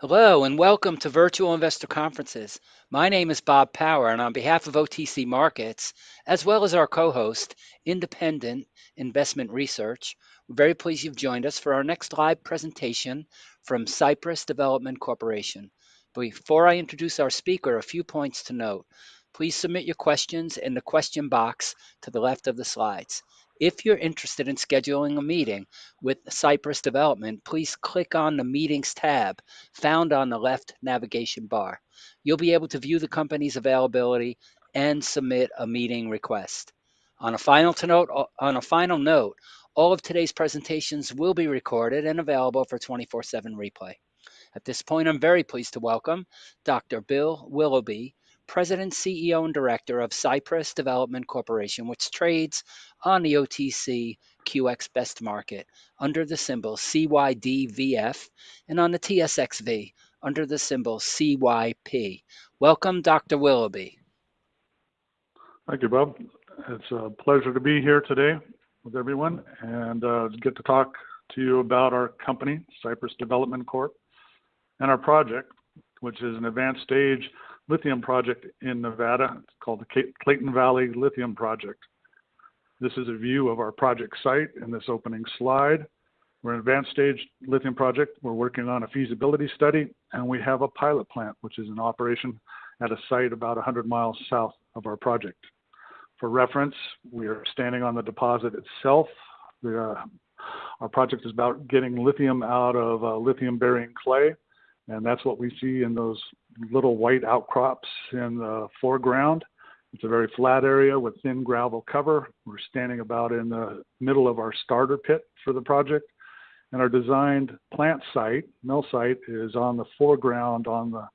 Hello and welcome to Virtual Investor Conferences. My name is Bob Power, and on behalf of OTC Markets, as well as our co host, Independent Investment Research, we're very pleased you've joined us for our next live presentation from Cypress Development Corporation. Before I introduce our speaker, a few points to note. Please submit your questions in the question box to the left of the slides. If you're interested in scheduling a meeting with Cypress Development, please click on the Meetings tab found on the left navigation bar. You'll be able to view the company's availability and submit a meeting request. On a final note, on a final note, all of today's presentations will be recorded and available for 24/7 replay. At this point, I'm very pleased to welcome Dr. Bill Willoughby, President, CEO, and Director of Cypress Development Corporation, which trades on the OTC QX Best Market under the symbol CYDVF and on the TSXV under the symbol CYP. Welcome, Dr. Willoughby. Thank you, Bob. It's a pleasure to be here today with everyone and uh, get to talk to you about our company, Cypress Development Corp, and our project, which is an advanced stage lithium project in Nevada. It's called the Clayton Valley Lithium Project. This is a view of our project site in this opening slide. We're an advanced stage lithium project. We're working on a feasibility study and we have a pilot plant, which is in operation at a site about 100 miles south of our project. For reference, we are standing on the deposit itself. The, uh, our project is about getting lithium out of uh, lithium bearing clay and that's what we see in those little white outcrops in the foreground. It's a very flat area with thin gravel cover. We're standing about in the middle of our starter pit for the project. And our designed plant site, mill site, is on the foreground on the,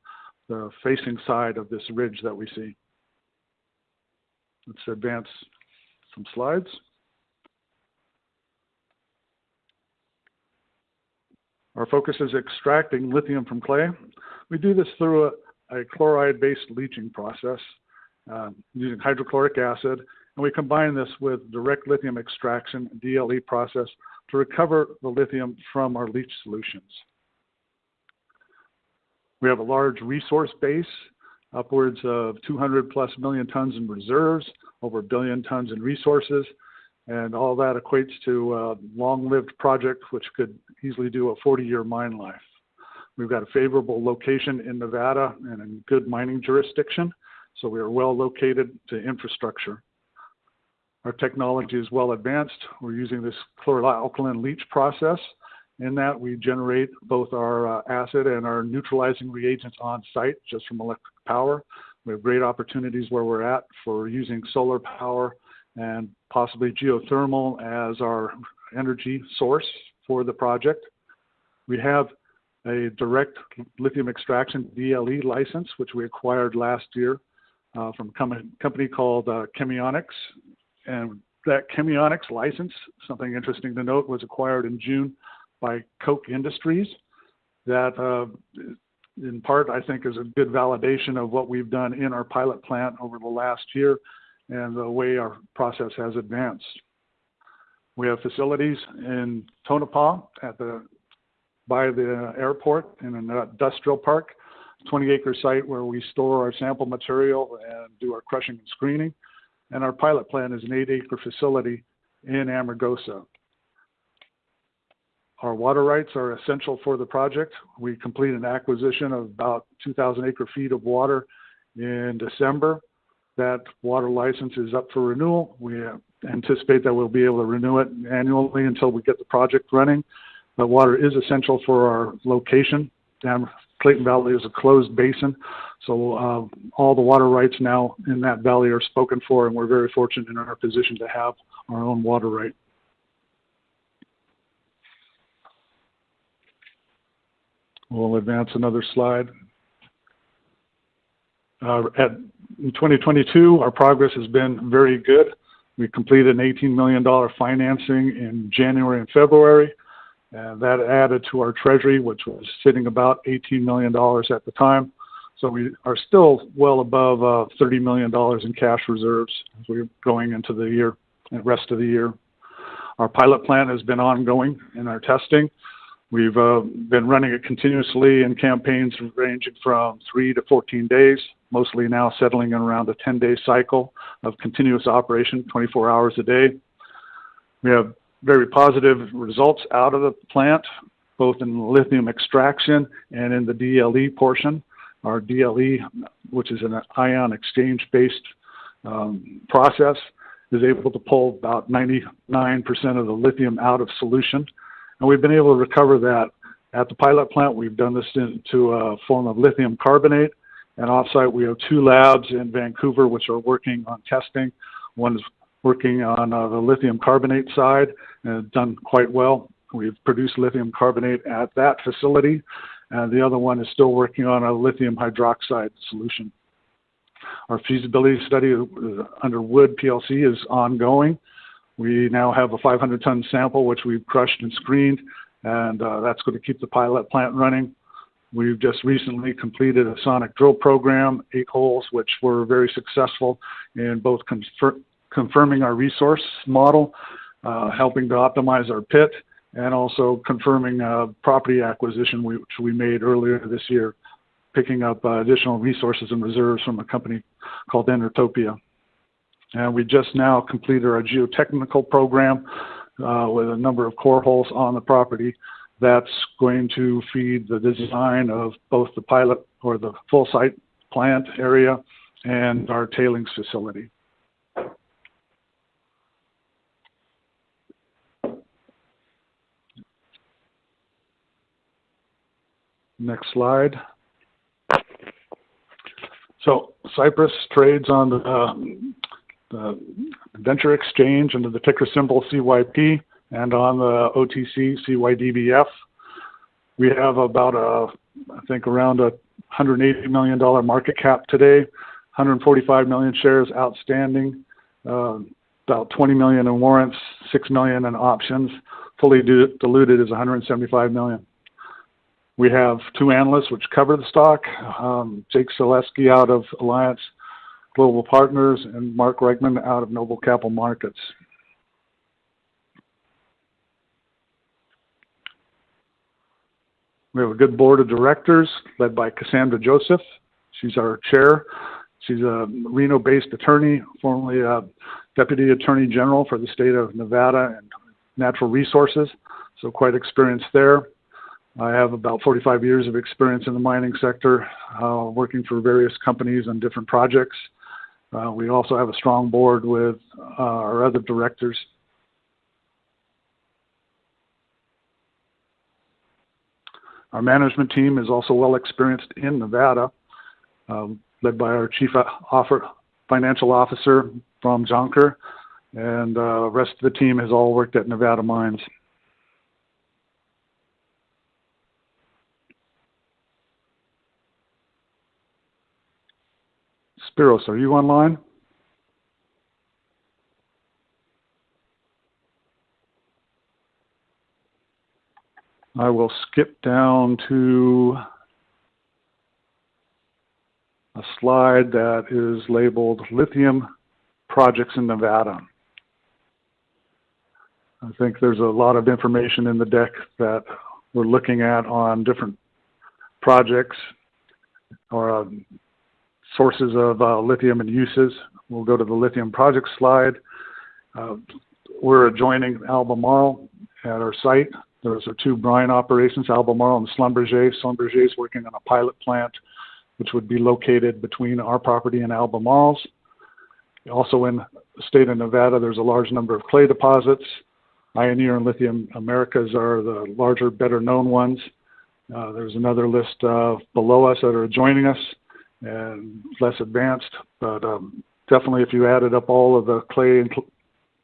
the facing side of this ridge that we see. Let's advance some slides. Our focus is extracting lithium from clay. We do this through a, a chloride-based leaching process uh, using hydrochloric acid, and we combine this with direct lithium extraction DLE process to recover the lithium from our leach solutions. We have a large resource base, upwards of 200 plus million tons in reserves, over a billion tons in resources, and all that equates to a long-lived project which could easily do a 40-year mine life. We've got a favorable location in Nevada and a good mining jurisdiction, so we are well located to infrastructure. Our technology is well advanced. We're using this chloralkali leach process. In that, we generate both our uh, acid and our neutralizing reagents on site just from electric power. We have great opportunities where we're at for using solar power and possibly geothermal as our energy source for the project. We have a direct lithium extraction DLE license, which we acquired last year uh, from a company called uh, Chemionex. And that Chemionex license, something interesting to note, was acquired in June by Koch Industries. That, uh, in part, I think is a good validation of what we've done in our pilot plant over the last year and the way our process has advanced. We have facilities in Tonopah at the by the airport in an industrial park, 20 acre site where we store our sample material and do our crushing and screening. And our pilot plant is an eight acre facility in Amargosa. Our water rights are essential for the project. We complete an acquisition of about 2,000 acre feet of water in December that water license is up for renewal. We anticipate that we'll be able to renew it annually until we get the project running. But water is essential for our location. Dam Clayton Valley is a closed basin, so uh, all the water rights now in that valley are spoken for, and we're very fortunate in our position to have our own water right. We'll advance another slide. Uh, at, in 2022, our progress has been very good. We completed an $18 million financing in January and February. And that added to our treasury, which was sitting about $18 million at the time. So we are still well above uh, $30 million in cash reserves as we're going into the year, and rest of the year. Our pilot plant has been ongoing in our testing. We've uh, been running it continuously in campaigns ranging from three to 14 days, mostly now settling in around a 10 day cycle of continuous operation, 24 hours a day. We have very positive results out of the plant, both in lithium extraction and in the DLE portion. Our DLE, which is an ion exchange based um, process, is able to pull about 99% of the lithium out of solution. And we've been able to recover that at the pilot plant. We've done this into a form of lithium carbonate. And offsite, we have two labs in Vancouver which are working on testing. One is working on uh, the lithium carbonate side and done quite well. We've produced lithium carbonate at that facility. And the other one is still working on a lithium hydroxide solution. Our feasibility study uh, under Wood PLC is ongoing. We now have a 500 ton sample, which we've crushed and screened, and uh, that's going to keep the pilot plant running. We've just recently completed a sonic drill program, eight holes, which were very successful in both confir confirming our resource model, uh, helping to optimize our pit, and also confirming uh, property acquisition which we made earlier this year picking up uh, additional resources and reserves from a company called Enertopia. And we just now completed our geotechnical program with a number of core holes on the property. That's going to feed the design of both the pilot or the full site plant area and our tailings facility. Next slide. So Cypress trades on the, uh, the Venture Exchange under the ticker symbol CYP and on the OTC CYDVF. We have about a, I think around a $180 million market cap today, 145 million shares outstanding, uh, about 20 million in warrants, 6 million in options. Fully diluted is 175 million. We have two analysts which cover the stock, um, Jake Sekelsky out of Alliance Global Partners and Mark Reichman out of Noble Capital Markets. We have a good board of directors led by Cassandra Joseph. She's our chair. She's a Reno-based attorney, formerly a deputy attorney general for the state of Nevada and natural resources, so quite experienced there. I have about 45 years of experience in the mining sector, uh, working for various companies on different projects. Uh, we also have a strong board with uh, our other directors. Our management team is also well experienced in Nevada, um, led by our chief offer, financial officer from Jonker, and the uh, rest of the team has all worked at Nevada Mines. Spiros, are you online? I will skip down to a slide that is labeled Lithium Projects in Nevada. I think there's a lot of information in the deck that we're looking at on different projects or um, sources of uh, lithium and uses. We'll go to the lithium project slide. Uh, we're adjoining Albemarle at our site. Those are two brine operations, Albemarle and Schlumberger. Schlumberger is working on a pilot plant, which would be located between our property and Albemarle's. Also in the state of Nevada, there's a large number of clay deposits. Ioneer and Lithium Americas are the larger, better known ones. Uh, there's another list uh, below us that are joining us and less advanced. But um, definitely, if you added up all of the clay and cl-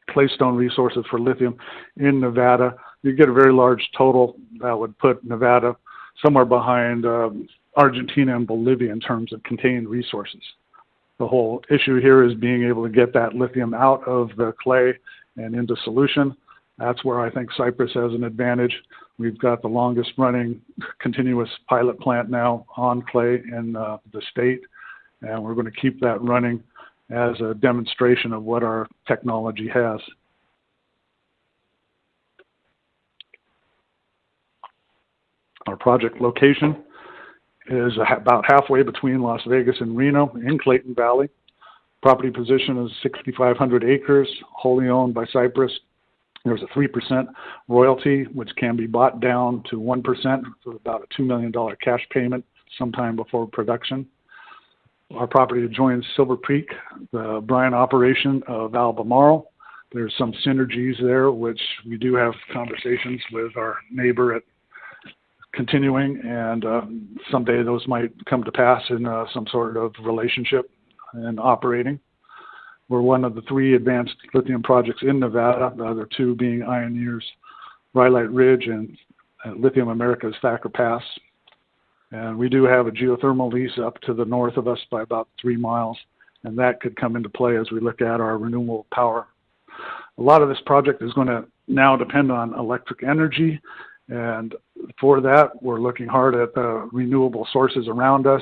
claystone resources for lithium in Nevada, you get a very large total that would put Nevada somewhere behind um, Argentina and Bolivia in terms of contained resources. The whole issue here is being able to get that lithium out of the clay and into solution. That's where I think Cypress has an advantage. We've got the longest running continuous pilot plant now on clay in uh, the state, and we're going to keep that running as a demonstration of what our technology has. Our project location is about halfway between Las Vegas and Reno in Clayton Valley. Property position is 6,500 acres, wholly owned by Cypress. There's a 3% royalty, which can be bought down to 1% for about a $2 million cash payment sometime before production. Our property adjoins Silver Peak, the brine operation of Albemarle. There's some synergies there, which we do have conversations with our neighbor at continuing, and uh, someday those might come to pass in uh, some sort of relationship and operating. We're one of the three advanced lithium projects in Nevada, the other two being Ioneer's Rhyolite Ridge and uh, Lithium Americas Thacker Pass. And we do have a geothermal lease up to the north of us by about three miles, and that could come into play as we look at our renewable power. A lot of this project is going to now depend on electric energy, and for that, we're looking hard at the renewable sources around us,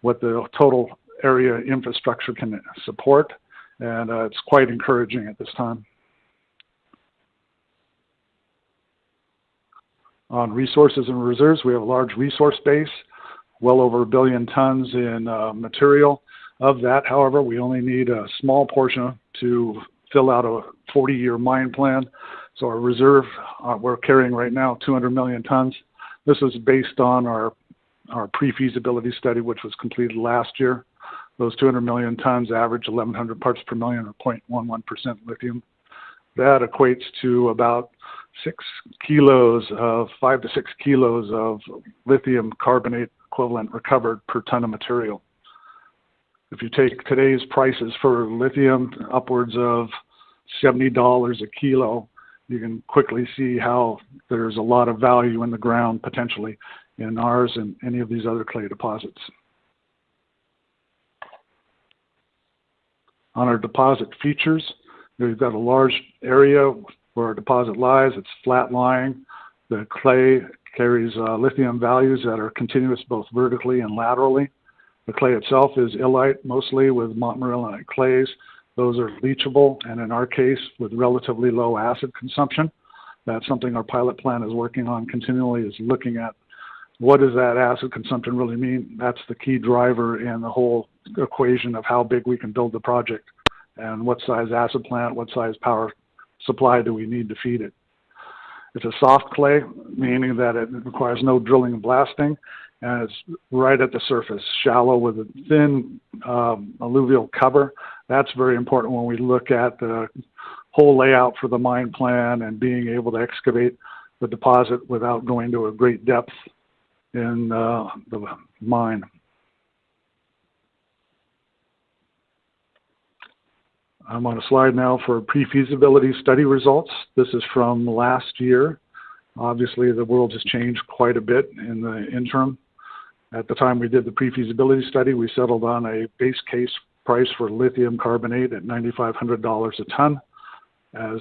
what the total area infrastructure can support, and uh, it's quite encouraging at this time. On resources and reserves, we have a large resource base, well over a billion tons in uh, material. Of that, however, we only need a small portion to fill out a 40-year mine plan. So our reserve, uh, we're carrying right now 200 million tons. This is based on our our pre-feasibility study, which was completed last year. Those 200 million tons average 1,100 parts per million or 0.11% lithium. That equates to about six kilos of five to six kilos of lithium carbonate equivalent recovered per ton of material. If you take today's prices for lithium, upwards of $70 a kilo, you can quickly see how there's a lot of value in the ground potentially in ours and any of these other clay deposits. On our deposit features, we've got a large area where our deposit lies. It's flat lying. The clay carries uh, lithium values that are continuous both vertically and laterally. The clay itself is illite, mostly with montmorillonite clays. Those are leachable, and in our case, with relatively low acid consumption. That's something our pilot plant is working on continually, is looking at what does that acid consumption really mean? That's the key driver in the whole equation of how big we can build the project and what size acid plant, what size power supply do we need to feed it. It's a soft clay, meaning that it requires no drilling and blasting, and it's right at the surface, shallow with a thin um, alluvial cover. That's very important when we look at the whole layout for the mine plan and being able to excavate the deposit without going to a great depth in uh, the mine. I'm on a slide now for pre-feasibility study results. This is from last year. Obviously, the world has changed quite a bit in the interim. At the time we did the pre-feasibility study, we settled on a base case price for lithium carbonate at $9,500 a ton. As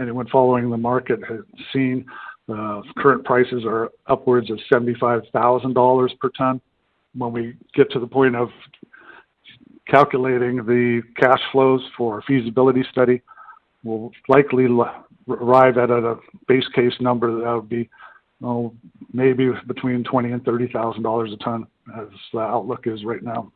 anyone following the market has seen, uh, current prices are upwards of $75,000 per ton. When we get to the point of calculating the cash flows for a feasibility study, we'll likely arrive at a base case number that would be oh, maybe between twenty and thirty thousand dollars a ton, as the outlook is right now.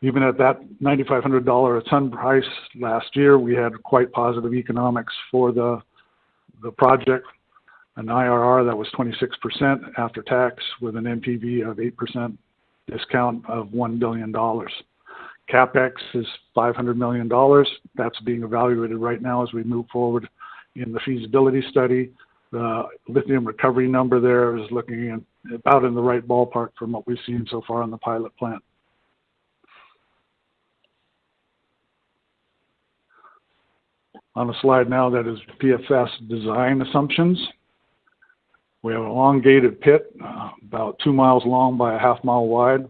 Even at that ninety-five hundred dollar a ton price last year, we had quite positive economics for the the project an IRR that was 26% after tax with an NPV of 8% discount of $1 billion. CapEx is $500 million. That's being evaluated right now as we move forward in the feasibility study. The lithium recovery number there is looking in, about in the right ballpark from what we've seen so far on the pilot plant. On a slide now that is PFS design assumptions. We have an elongated pit, uh, about two miles long by a half mile wide.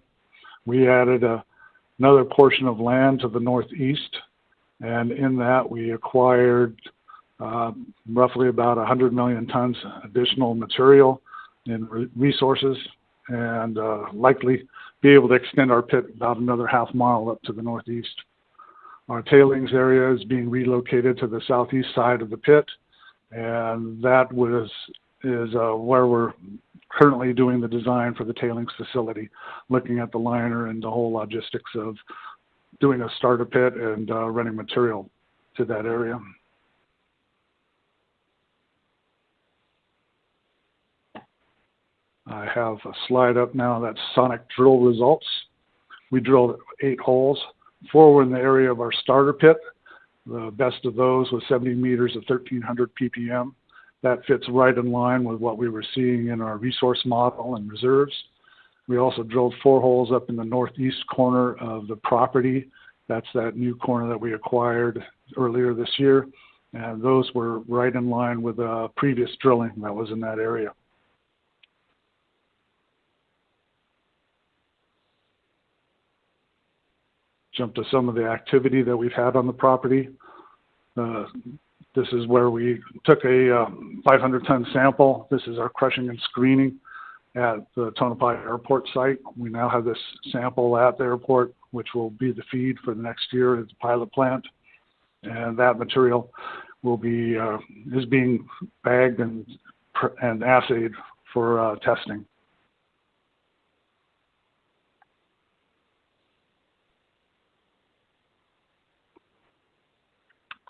We added a, another portion of land to the northeast, and in that we acquired uh, roughly about 100 million tons additional material and re resources, and uh, likely be able to extend our pit about another half mile up to the northeast. Our tailings area is being relocated to the southeast side of the pit, and that was is uh, where we're currently doing the design for the tailings facility, looking at the liner and the whole logistics of doing a starter pit and uh, running material to that area. I have a slide up now that's sonic drill results. We drilled eight holes. Four were in the area of our starter pit. The best of those was 70 meters of 1300 ppm. That fits right in line with what we were seeing in our resource model and reserves. We also drilled four holes up in the northeast corner of the property. That's that new corner that we acquired earlier this year. And those were right in line with uh, previous drilling that was in that area. Jump to some of the activity that we've had on the property. Uh, this is where we took a uh, 500 ton sample. This is our crushing and screening at the Tonopah Airport site. We now have this sample at the airport, which will be the feed for the next year at the pilot plant. And that material will be, uh, is being bagged and, and assayed for uh, testing.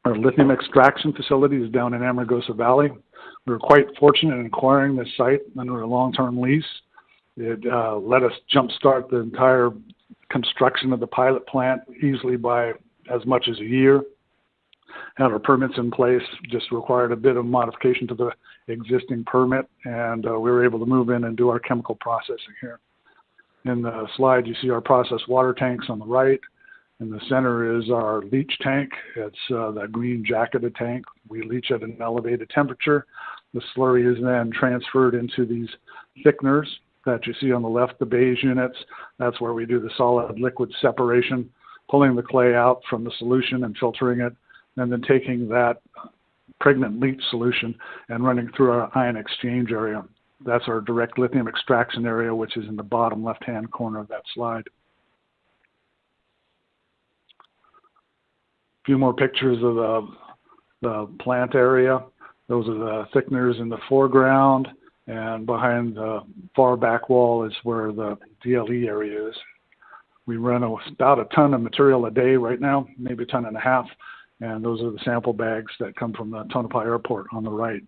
Our lithium extraction facility is down in Amargosa Valley. We were quite fortunate in acquiring this site under a long-term lease. It uh, let us jumpstart the entire construction of the pilot plant easily by as much as a year. Had our permits in place, just required a bit of modification to the existing permit, and uh, we were able to move in and do our chemical processing here. In the slide, you see our processed water tanks on the right. In the center is our leach tank. It's uh, that green jacketed tank. We leach at an elevated temperature. The slurry is then transferred into these thickeners that you see on the left, the beige units. That's where we do the solid liquid separation, pulling the clay out from the solution and filtering it, and then taking that pregnant leach solution and running through our ion exchange area. That's our direct lithium extraction area, which is in the bottom left-hand corner of that slide. Few more pictures of the, the plant area. Those are the thickeners in the foreground, and behind the far back wall is where the DLE area is. We run about a ton of material a day right now, maybe a ton and a half, and those are the sample bags that come from the Tonopah Airport on the right.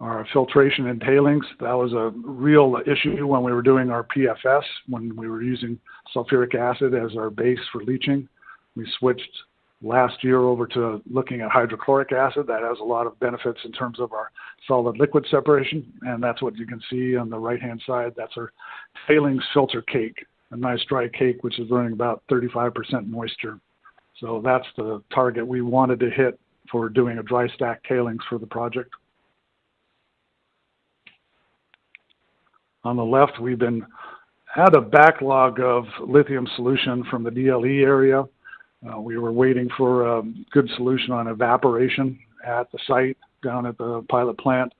our filtration and tailings. That was a real issue when we were doing our PFS, when we were using sulfuric acid as our base for leaching. We switched last year over to looking at hydrochloric acid. That has a lot of benefits in terms of our solid liquid separation, and that's what you can see on the right-hand side. That's our tailings filter cake, a nice dry cake, which is running about 35% moisture. So that's the target we wanted to hit for doing a dry stack tailings for the project. On the left, we've been had a backlog of lithium solution from the DLE area. Uh, we were waiting for a good solution on evaporation at the site down at the pilot plant.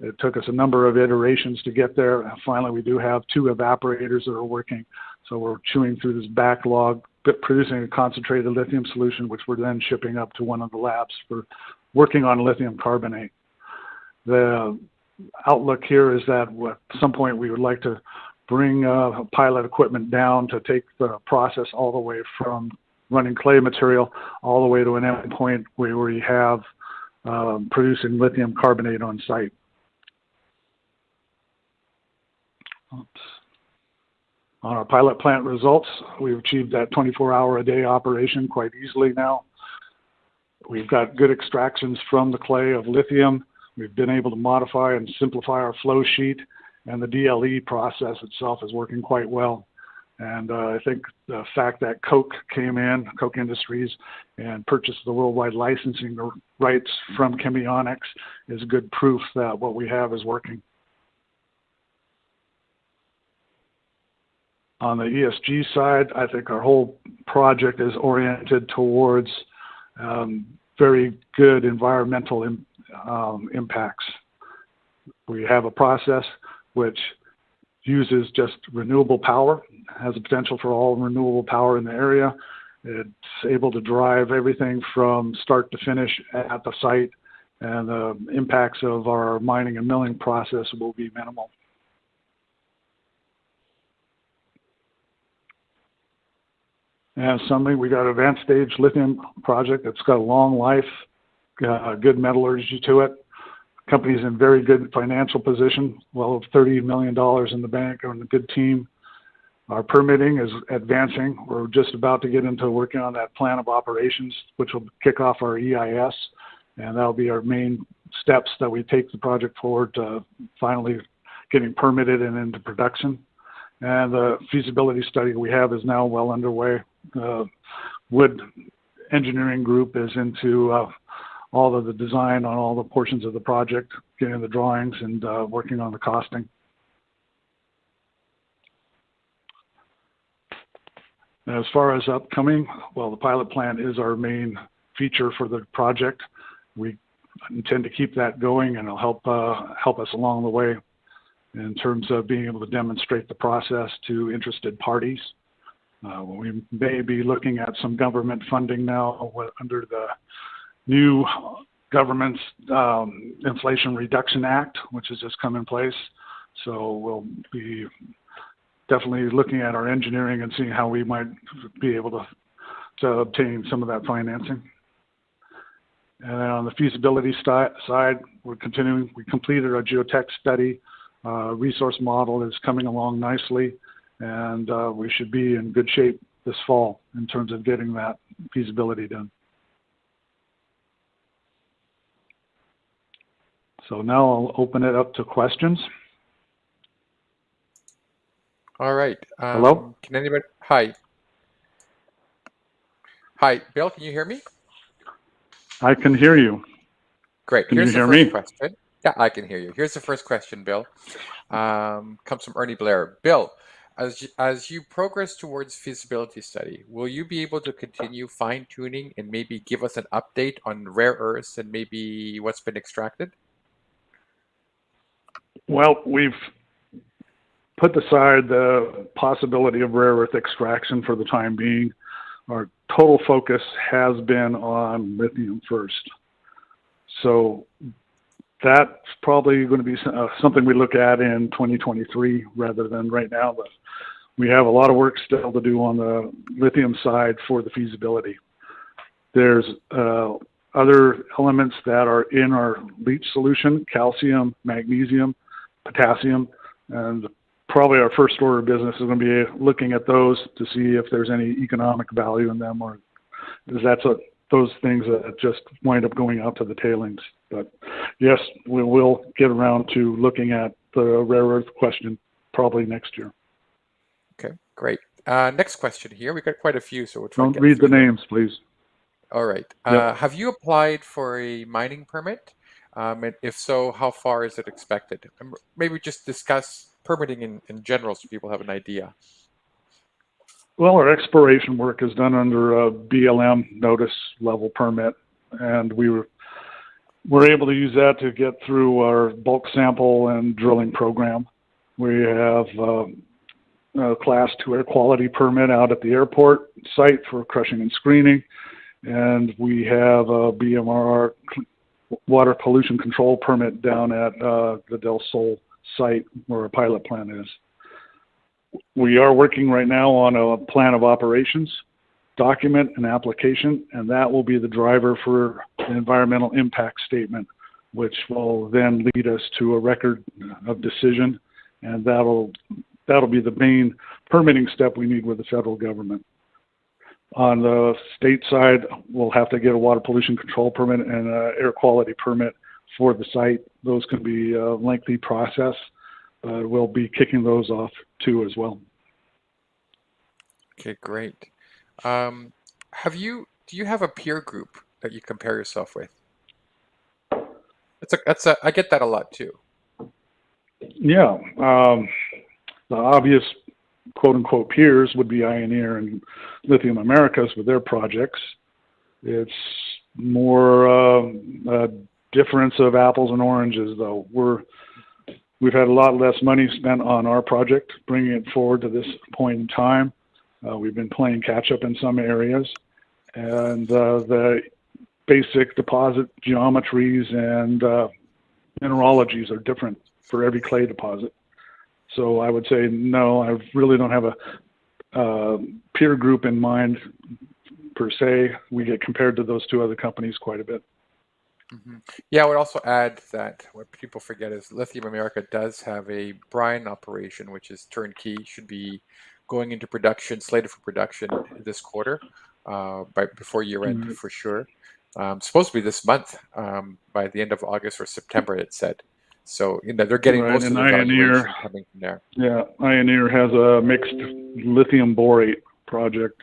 It took us a number of iterations to get there. Finally, we do have two evaporators that are working. So we're chewing through this backlog, but producing a concentrated lithium solution, which we're then shipping up to one of the labs for working on lithium carbonate. The outlook here is that at some point we would like to bring uh, pilot equipment down to take the process all the way from running clay material all the way to an endpoint where we have um, producing lithium carbonate on site. Oops. On our pilot plant results, we've achieved that 24 hour a day operation quite easily now. We've got good extractions from the clay of lithium We've been able to modify and simplify our flow sheet, and the DLE process itself is working quite well. And uh, I think the fact that Koch came in, Koch Industries, and purchased the worldwide licensing rights from Chemionex is good proof that what we have is working. On the ESG side, I think our whole project is oriented towards um, very good environmental um, impacts. We have a process which uses just renewable power, has a potential for all renewable power in the area, It's able to drive everything from start to finish at the site, and the impacts of our mining and milling process will be minimal. And summary, we got an advanced stage lithium project that's got a long life, good metallurgy to it. Company's in very good financial position, well over $30 million in the bank and a good team. Our permitting is advancing. We're just about to get into working on that plan of operations, which will kick off our EIS, and that'll be our main steps that we take the project forward to finally getting permitted and into production. And the feasibility study we have is now well underway. Wood Engineering Group is into uh, all of the design on all the portions of the project, getting the drawings and uh, working on the costing. As far as upcoming, well, the pilot plant is our main feature for the project. We intend to keep that going and it'll help uh, help us along the way in terms of being able to demonstrate the process to interested parties. Uh, we may be looking at some government funding now under the new government's um, Inflation Reduction Act, which has just come in place. So we'll be definitely looking at our engineering and seeing how we might be able to, to obtain some of that financing. And then on the feasibility side, we're continuing. We completed our geotech study. Uh, resource model is coming along nicely, and uh, we should be in good shape this fall in terms of getting that feasibility done. So now I'll open it up to questions. All right. Um, Hello? Can anybody? Hi. Hi, Bill. Can you hear me? I can hear you. Great. Can Here's you the hear first me? question. Yeah, I can hear you. Here's the first question, Bill. Um, comes from Ernie Blair. Bill, as you, as you progress towards feasibility study, will you be able to continue fine tuning and maybe give us an update on rare earths and maybe what's been extracted? Well, we've put aside the possibility of rare earth extraction for the time being. Our total focus has been on lithium first. So that's probably going to be uh, something we look at in 2023 rather than right now. But we have a lot of work still to do on the lithium side for the feasibility. There's uh, other elements that are in our leach solution, calcium, magnesium, potassium, and probably our first order of business is going to be looking at those to see if there's any economic value in them or is that's a, those things that just wind up going out to the tailings. But yes, we will get around to looking at the rare earth question probably next year. Okay, great. Uh, next question here. We got quite a few, so we'll try. Don't read the names, please. All right. Yep. Uh, have you applied for a mining permit? Um, and if so, how far is it expected? Maybe just discuss permitting in, in general so people have an idea. Well, our exploration work is done under a BLM notice level permit, and we were we're able to use that to get through our bulk sample and drilling program. We have um, a class two air quality permit out at the airport site for crushing and screening, and we have a BMR water pollution control permit down at uh, the Del Sol site where our pilot plant is. We are working right now on a plan of operations, document and application, and that will be the driver for the environmental impact statement, which will then lead us to a record of decision, and that'll that'll be the main permitting step we need with the federal government. On the state side, we'll have to get a water pollution control permit and an air quality permit for the site. Those can be a lengthy process, but we'll be kicking those off too as well. Okay, great. Um, have you do you have a peer group that you compare yourself with? That's a that's a I get that a lot too. Yeah, um, the obvious quote unquote peers would be Ioneer and Lithium Americas with their projects. It's more uh, a difference of apples and oranges, though. We're we've had a lot less money spent on our project, bringing it forward to this point in time. Uh, we've been playing catch up in some areas, and uh, the basic deposit geometries and uh, mineralogies are different for every clay deposit. So I would say no, I really don't have a uh, peer group in mind per se. We get compared to those two other companies quite a bit. hmm Yeah, I would also add that what people forget is Lithium America does have a brine operation, which is turnkey, should be going into production, slated for production this quarter, uh, by before year end Mhm. for sure. Um, supposed to be this month, um, by the end of August or September, it said. So you know they're getting Right, most of the Ioneer- coming from there. Yeah, Ioneer has a mixed lithium borate project,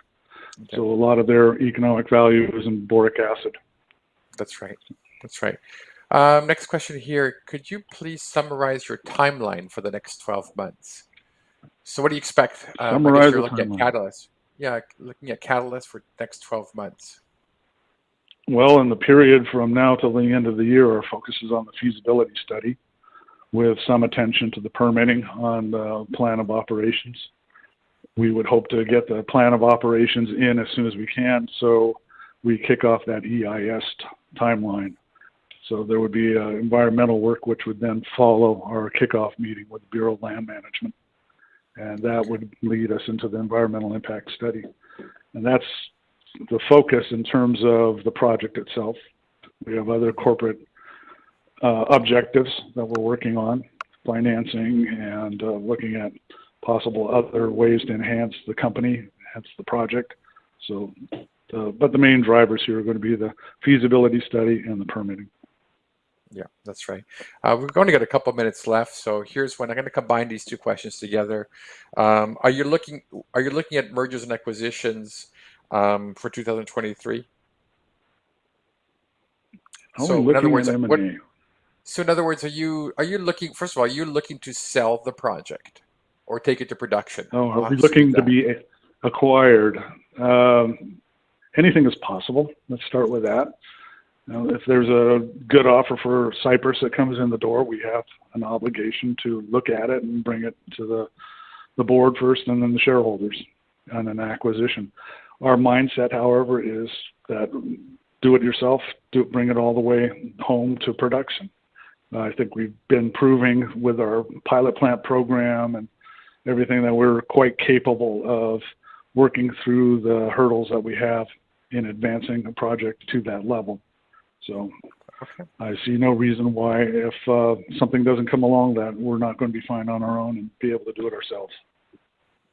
Okay. so a lot of their economic value is in boric acid. That's right. That's right. Um, next question here. Could you please summarize your timeline for the next 12 months? So what do you expect? Um, Summarize you're looking timeline. at catalysts. Yeah, looking at catalysts for next 12 months. Well, in the period from now till the end of the year, our focus is on the feasibility study with some attention to the permitting on the plan of operations. We would hope to get the plan of operations in as soon as we can, so we kick off that EIS timeline. So there would be uh, environmental work which would then follow our kickoff meeting with the Bureau of Land Management. And that would lead us into the environmental impact study. And that's the focus in terms of the project itself. We have other corporate uh, objectives that we're working on, financing and uh, looking at possible other ways to enhance the company, enhance the project. So, uh, but the main drivers here are going to be the feasibility study and the permitting. Yeah, that's right. Uh, we're going to get a couple minutes left, so here's when I'm going to combine these two questions together. Um, are you looking? Are you looking at mergers and acquisitions um, for 2023? So, in other words, what-? So in other words, are you are you looking? First of all, are you looking to sell the project or take it to production? Oh, are we looking to be acquired? Um, anything is possible. Let's start with that. Now, if there's a good offer for Cypress that comes in the door, we have an obligation to look at it and bring it to the, the board first and then the shareholders on an acquisition. Our mindset, however, is that do it yourself, do bring it all the way home to production. I think we've been proving with our pilot plant program and everything that we're quite capable of working through the hurdles that we have in advancing a project to that level. So Okay. I see no reason why if uh, something doesn't come along that we're not going to be fine on our own and be able to do it ourselves.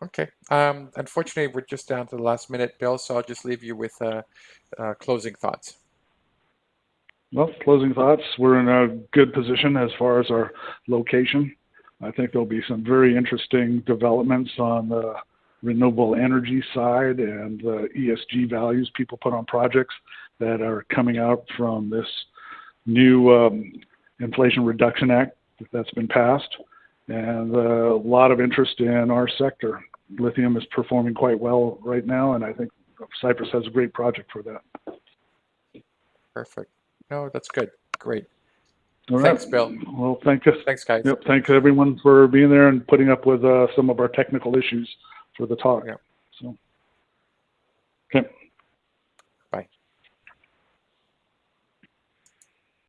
Okay. Um, unfortunately, we're just down to the last minute, Bill. So I'll just leave you with uh, uh, closing thoughts. Well, closing thoughts. We're in a good position as far as our location. I think there'll be some very interesting developments on the renewable energy side and the ESG values people put on projects that are coming out from this new um, Inflation Reduction Act that's been passed, and uh, a lot of interest in our sector. Lithium is performing quite well right now, and I think Cypress has a great project for that. Perfect. No, that's good. Great. All right. Thanks, Bill. Well, thank you. Thanks, guys. Yep, thanks everyone for being there and putting up with uh, some of our technical issues for the talk. Yep. So, okay.